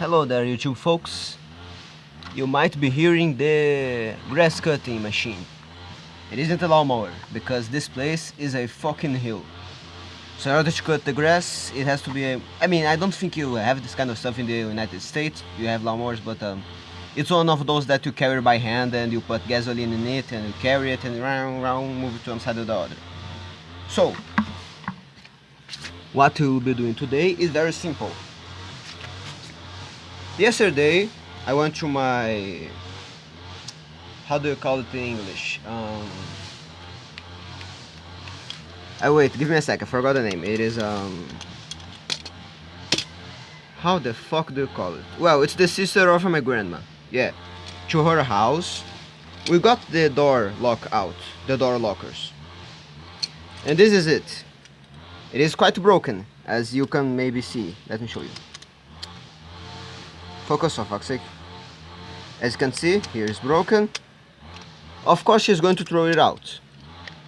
Hello there YouTube folks. You might be hearing the grass cutting machine. It isn't a lawnmower because this place is a fucking hill. So in order to cut the grass, it has to be a... I mean, I don't think you have this kind of stuff in the United States. You have lawnmowers, but um, it's one of those that you carry by hand and you put gasoline in it and you carry it and round, round, move it to one side or the other. So, what we will be doing today is very simple. Yesterday, I went to my... How do you call it in English? Um, oh wait, give me a sec, I forgot the name. It is, um... How the fuck do you call it? Well, it's the sister of my grandma. Yeah. To her house. We got the door lock out. The door lockers. And this is it. It is quite broken, as you can maybe see. Let me show you. Focus for fuck's sake. As you can see, here is broken. Of course she's going to throw it out.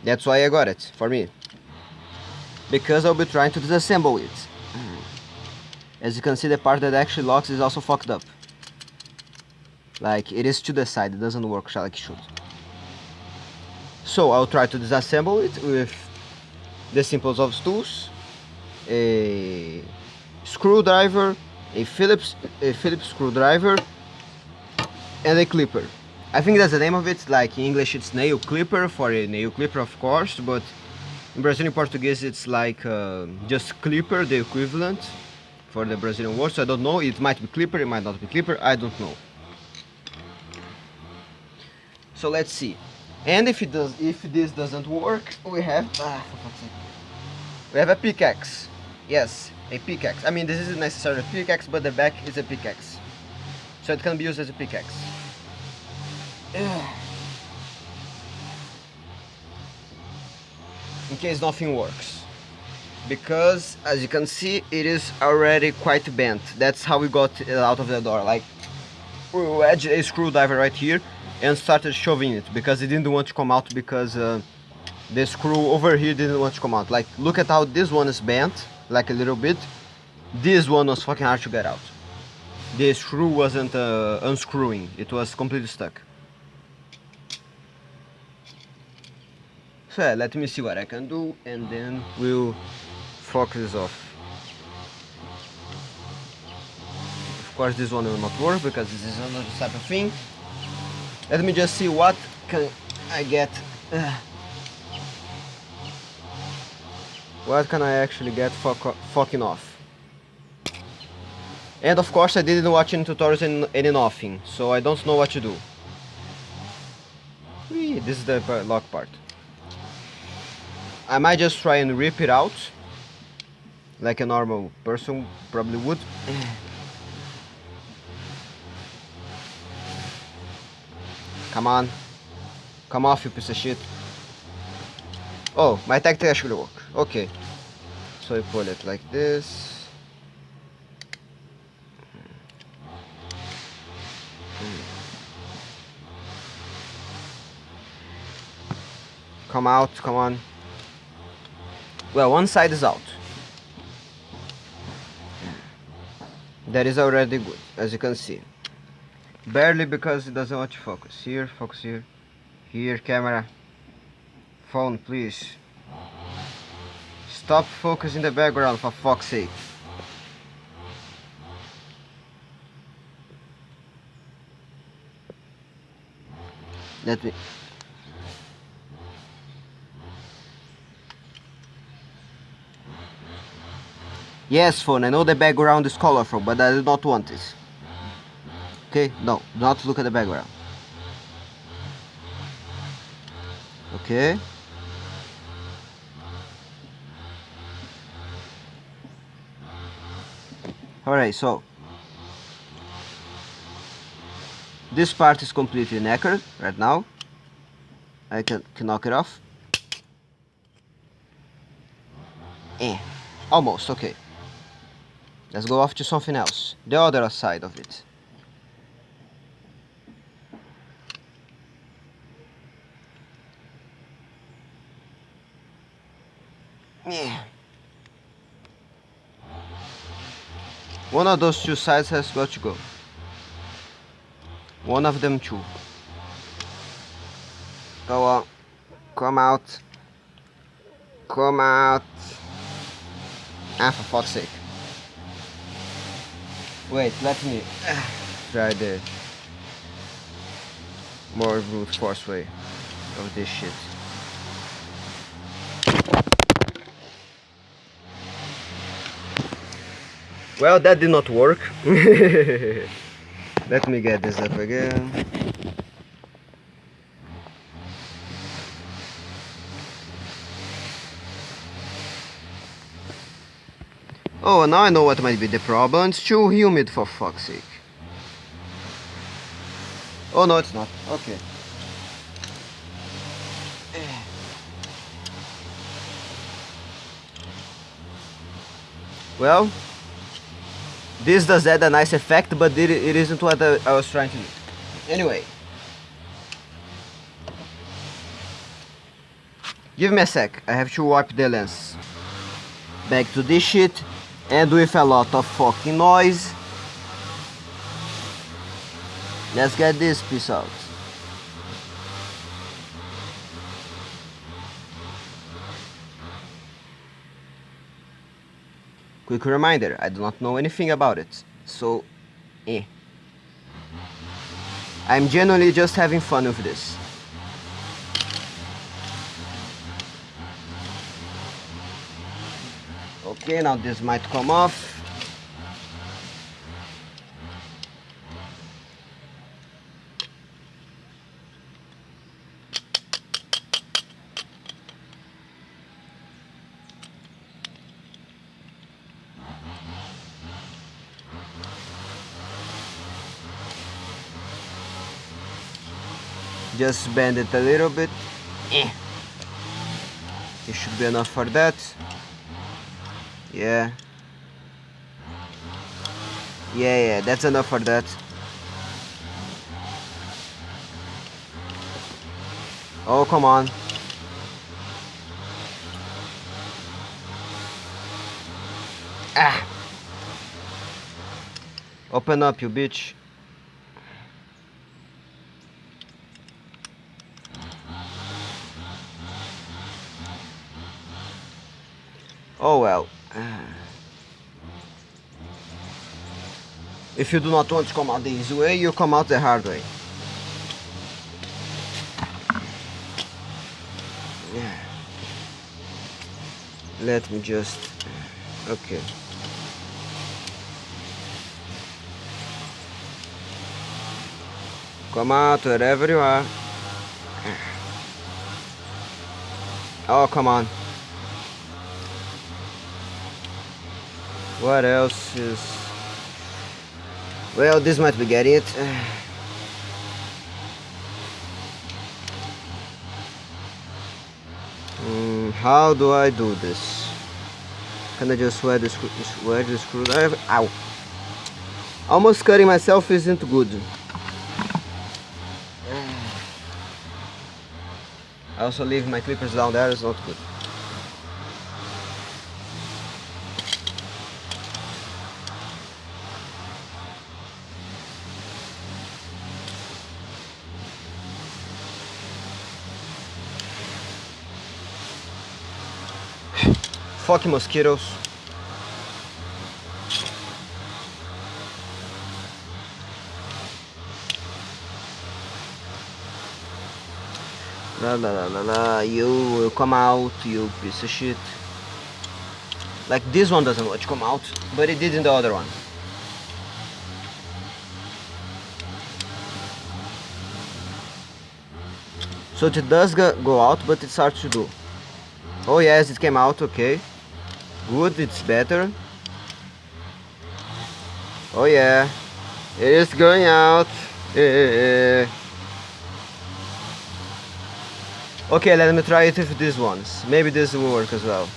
That's why I got it, for me. Because I'll be trying to disassemble it. Hmm. As you can see, the part that actually locks is also fucked up. Like, it is to the side, it doesn't work like it should. So, I'll try to disassemble it with the simplest of tools. A screwdriver a Phillips a Phillips screwdriver and a clipper. I think that's the name of it, like in English it's nail clipper for a nail clipper of course, but in Brazilian Portuguese it's like uh, just clipper, the equivalent for the Brazilian word, so I don't know, it might be clipper, it might not be clipper, I don't know. So let's see. And if it does, if this doesn't work, we have, ah, we have a pickaxe. Yes, a pickaxe. I mean, this isn't necessarily a pickaxe, but the back is a pickaxe. So it can be used as a pickaxe. In case nothing works. Because, as you can see, it is already quite bent. That's how we got it out of the door. Like, we wedged a screwdriver right here and started shoving it because it didn't want to come out because uh, the screw over here didn't want to come out. Like, look at how this one is bent like a little bit. This one was fucking hard to get out. The screw wasn't uh, unscrewing. It was completely stuck. So yeah, let me see what I can do and then we'll focus this off. Of course this one will not work because this is another type of thing. Let me just see what can I get. Uh, what can I actually get fuck fucking off? And of course I didn't watch any tutorials and any nothing, so I don't know what to do. Whee, this is the lock part. I might just try and rip it out, like a normal person probably would. Come on. Come off, you piece of shit. Oh, my tactic actually work. Okay. So I pull it like this. Come out, come on. Well, one side is out. That is already good, as you can see. Barely because it doesn't want to focus. Here, focus here. Here, camera. Phone, please. Stop focusing the background for fuck's sake. Let me... Yes, phone, I know the background is colorful, but I do not want this. Okay, no, not look at the background. Okay. Alright, so this part is completely knackered right now. I can, can knock it off. Eh, almost, okay. Let's go off to something else. The other side of it. Yeah. One of those two sides has got to go. One of them two. Go on. Come out. Come out. Ah, for fuck's sake. Wait, let me try the more brute force way of this shit. Well, that did not work. Let me get this up again. Oh, now I know what might be the problem. It's too humid for fuck's sake. Oh no, it's not. Okay. Well, this does add a nice effect, but it, it isn't what I, was trying to do. Anyway. Give me a sec, I have to wipe the lens. Back to this shit, and with a lot of fucking noise. Let's get this piece out. Quick reminder, I do not know anything about it, so eh. I'm genuinely just having fun with this. Okay, now this might come off. Just bend it a little bit. Eh. it should be enough for that. Yeah. Yeah yeah that's enough for that. Oh come on. Ah. Open up you bitch Oh well. If you do not want to come out the easy way, you come out the hard way. Yeah. Let me just... Okay. Come out wherever you are. Oh, come on. What else is... Well, this might be getting it. Mm, how do I do this? Can I just wear the, screw wear the screwdriver? Ow! Almost cutting myself isn't good. I also leave my clippers down there, it's not good. Fuck mosquitoes. La la la la la, you will come out, you piece of shit. Like this one doesn't want come out, but it did in the other one. So it does go out, but it's hard to do. Oh yes, it came out, okay. Good, it's better. Oh yeah, it is going out. Eh. Okay, let me try it with these ones. Maybe this will work as well.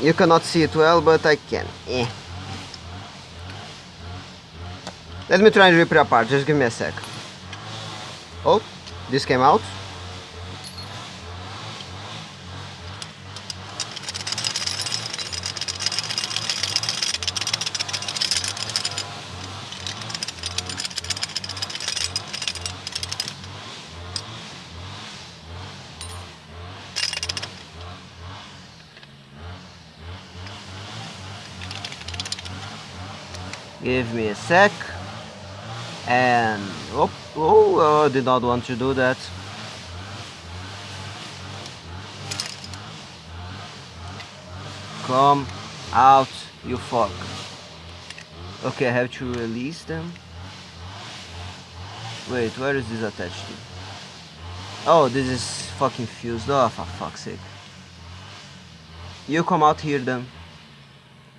You cannot see it well, but I can. Eh. Let me try and rip it apart, just give me a sec. Oh, this came out. Give me a sec. And, whoop oh, oh, did not want to do that. Come out, you fuck. Okay, I have to release them. Wait, where is this attached to? Oh, this is fucking fused. Oh, for fuck's sake. You come out here then.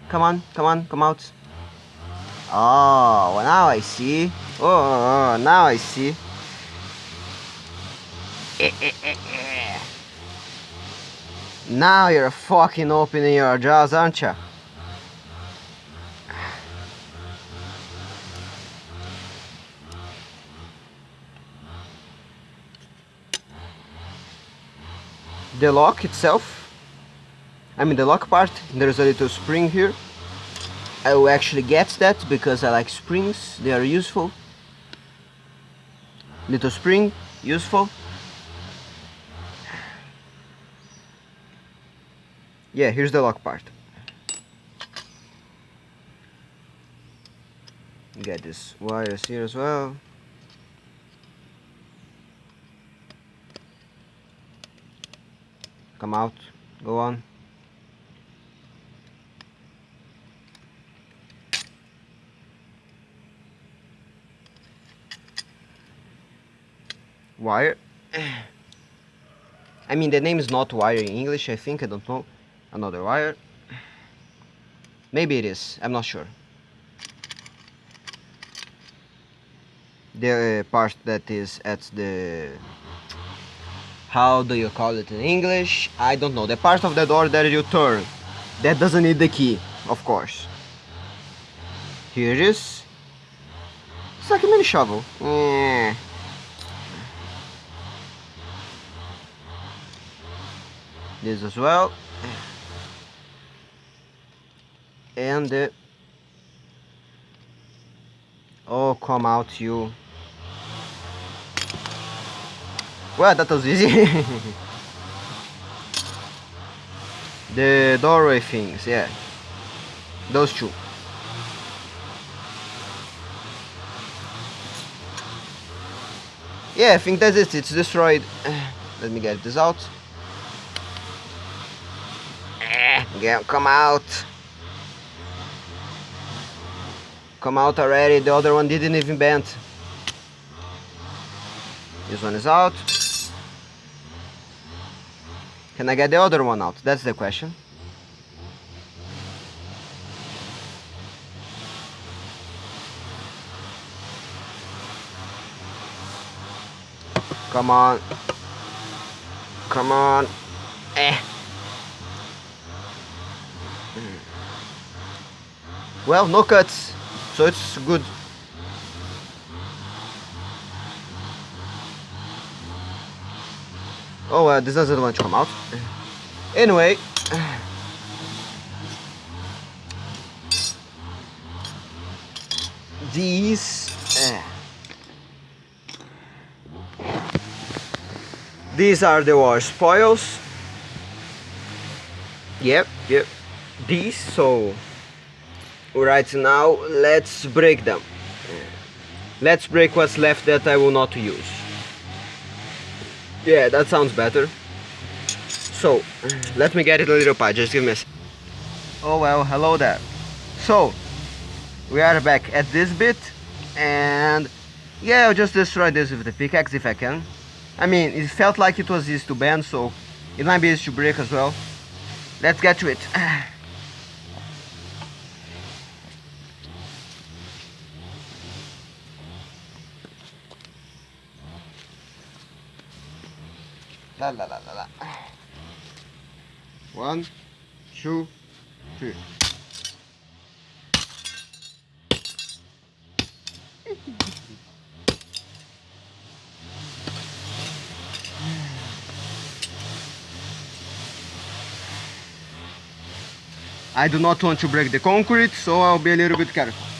Come on, come on, come out. Oh, well, now I see. Oh, oh, oh now I see. Eh, eh, eh, now you're fucking opening your jaws, aren't you? The lock itself, I mean the lock part, there's a little spring here. I will actually get that because I like springs, they are useful. Little spring, useful. Yeah, here's the lock part. Get this wires here as well. Come out, go on. Wire. I mean, the name is not wire in English, I think, I don't know. Another wire maybe it is. I'm not sure. The uh, part that is at the how do you call it in English? I don't know. The part of the door that you turn that doesn't need the key of course. Here it is. It's like a mini shovel. Yeah. This as well. And uh, oh come out you. Well that was easy. The doorway things yeah. Those two. Yeah I think that's it. It's destroyed. Let me get this out yeah, come out Come out already, the other one didn't even bend. This one is out. Can I get the other one out? That's the question. Come on. Come on. Eh. Well, no cuts so it's good. Oh uh, this doesn't want to come out. Anyway. These uh, these are the war spoils. Yep yep. These so right now let's break them. Let's break what's left that I will not use. Yeah that sounds better. So let me get it a little part just give me a oh well hello there. So we are back at this bit and yeah I'll just destroy this with the pickaxe if I can. I mean it felt like it was easy to bend so it might be easy to break as well. Let's get to it La la la la la. One, two, three. I do not want to break the concrete, so I'll be a little bit careful.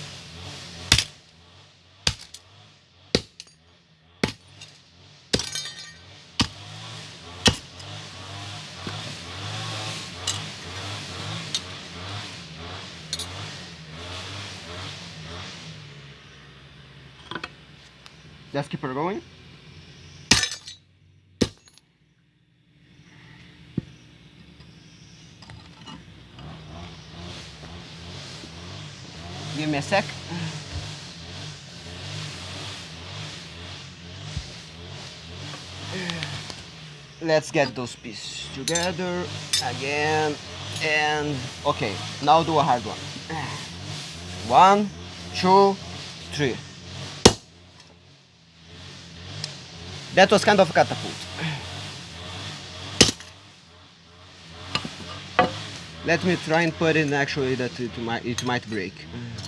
Let's keep her going. Give me a sec. Let's get those pieces together again and okay now do a hard one one two three that was kind of a catapult. Let me try and put in actually that it might it might break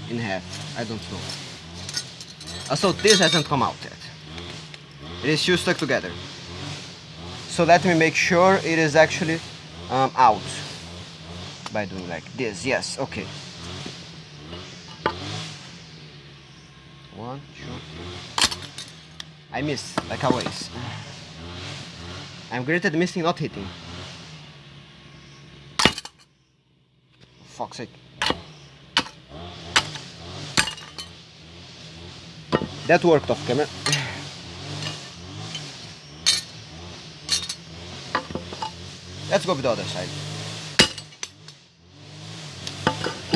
in half. I don't know. Uh, so this hasn't come out yet. It is still stuck together. So let me make sure it is actually um, out by doing like this. Yes okay one two I miss like always I'm great at missing not hitting fuck's sake that worked off camera let's go with the other side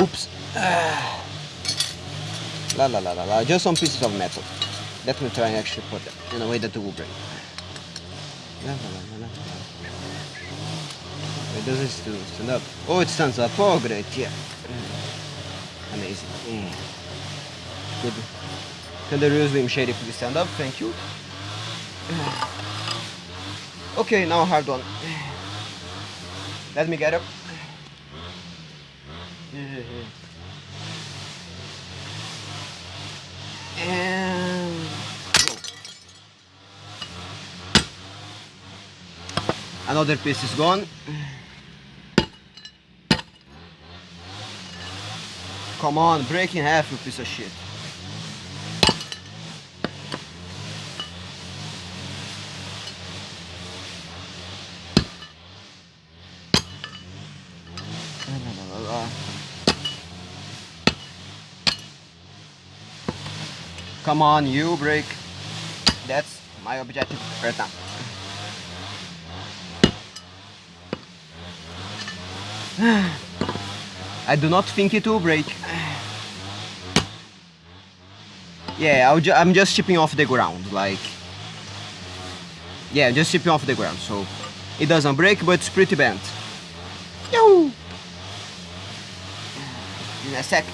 Oops. Ah. La la la la la. Just some pieces of metal. Let me try and actually put them in a way that it will break. Wait, does it still stand up? Oh, it stands up. Oh, great. Yeah. Amazing. Mm. Good. Can the real Slim Shady please stand up? Thank you. Okay, now hard one. Let me get up. And another piece is gone. Come on, break in half, you piece of shit. Come on, you break. That's my objective right now. I do not think it will break. Yeah, I'll ju I'm just chipping off the ground, like... Yeah, just chipping off the ground, so... It doesn't break, but it's pretty bent. In a sec.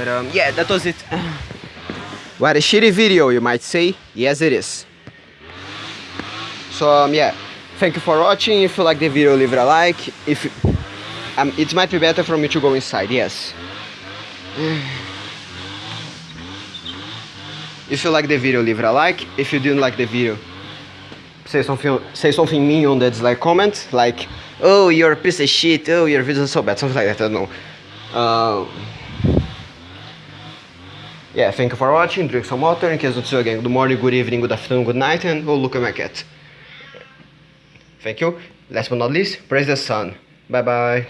But um, yeah, that was it. what a shitty video, you might say. Yes, it is. So um, yeah, thank you for watching. If you like the video, leave it a like. If um, it might be better for me to go inside. Yes. If you like the video, leave it a like. If you didn't like the video, say something say something mean on the dislike comment, like, oh, you're a piece of shit, oh, your videos are so bad, something like that, I don't know. Um, yeah, thank you for watching, drink some water, in case don't see you again, good morning, good evening, good afternoon, good night, and oh, look at my cat. Thank you. Last but not least, praise the sun. Bye bye.